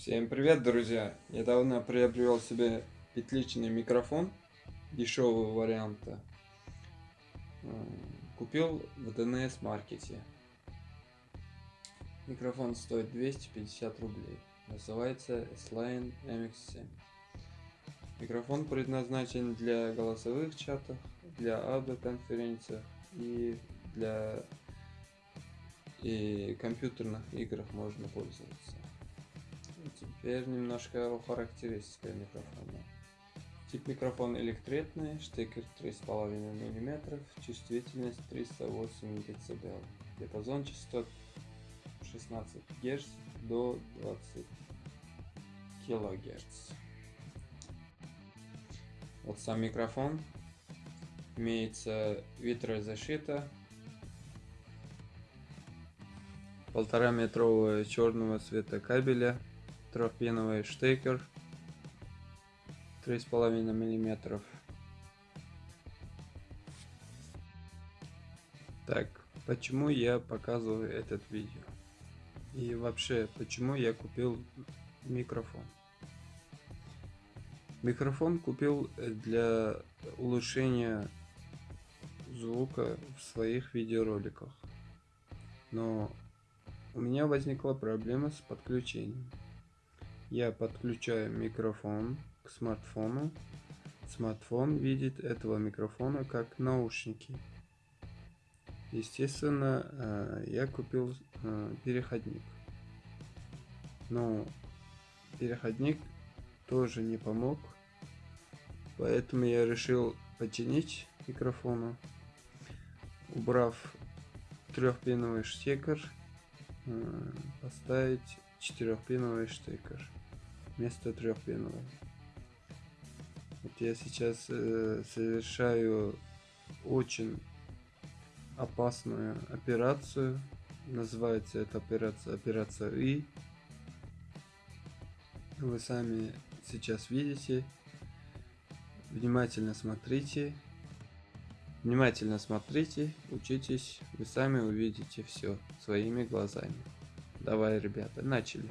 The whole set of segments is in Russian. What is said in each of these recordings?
Всем привет, друзья! Недавно приобрел себе петличный микрофон дешевого варианта. Купил в ДНС маркете. Микрофон стоит 250 рублей. Называется S-Line MX7. Микрофон предназначен для голосовых чатов, для аудиоконференций и для и компьютерных играх можно пользоваться. Теперь немножко о характеристиках микрофона. Тип микрофона электретный, штекер 3,5 мм, чувствительность 308 дБ, диапазон частот 16 Гц до 20 кГц. Вот сам микрофон. Имеется ветрозащита. Полтора метрового черного цвета кабеля трехпиновый штекер 3,5 миллиметров. Так, почему я показываю этот видео? И вообще, почему я купил микрофон? Микрофон купил для улучшения звука в своих видеороликах. Но у меня возникла проблема с подключением я подключаю микрофон к смартфону. Смартфон видит этого микрофона как наушники. Естественно, э, я купил э, переходник. Но переходник тоже не помог. Поэтому я решил починить микрофона, убрав трехпиновый штекер, э, поставить четырехпиновый штекер вместо трехпиновой. Вот я сейчас э, совершаю очень опасную операцию. Называется эта операция операция И. Вы сами сейчас видите. Внимательно смотрите. Внимательно смотрите, учитесь, вы сами увидите все своими глазами. Давай, ребята, начали.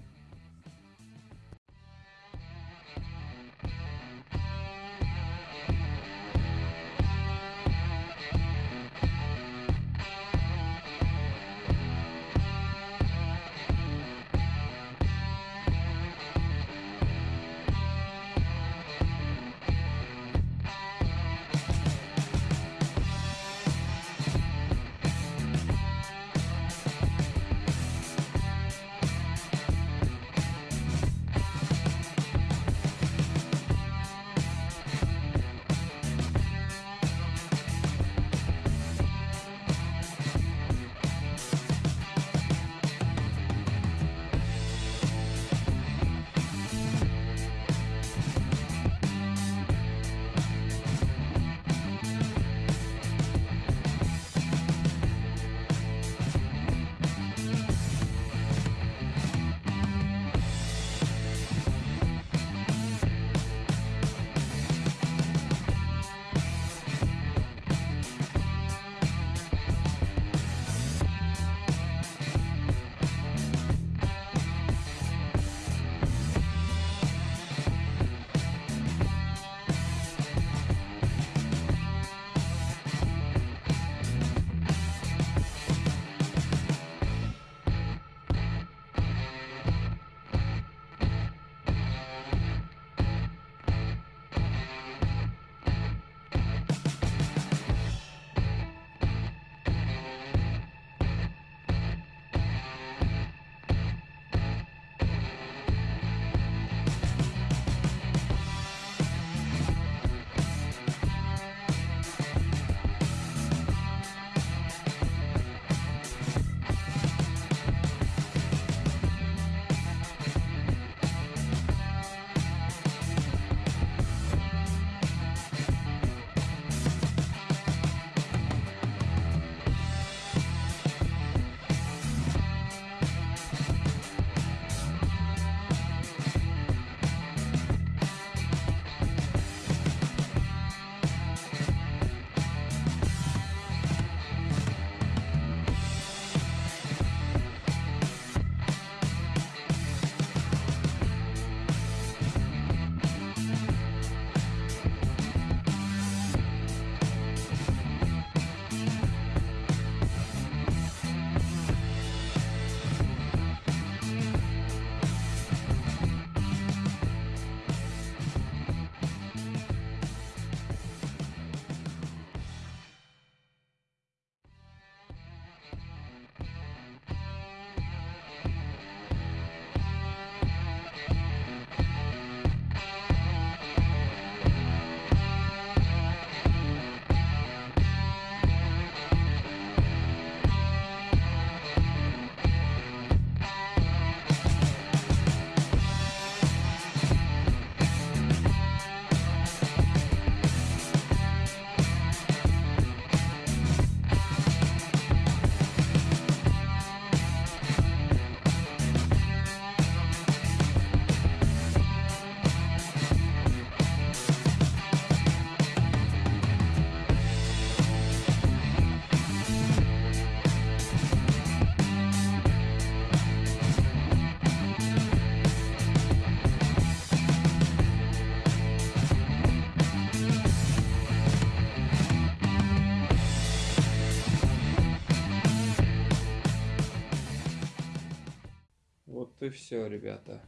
Все, ребята.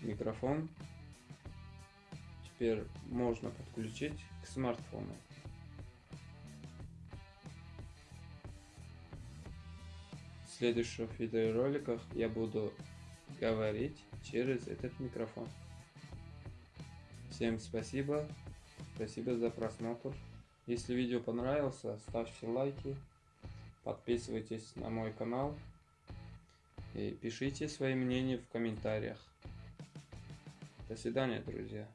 Микрофон теперь можно подключить к смартфону. В следующих видеороликах я буду говорить через этот микрофон. Всем спасибо. Спасибо за просмотр. Если видео понравилось, ставьте лайки, подписывайтесь на мой канал и пишите свои мнения в комментариях. До свидания, друзья.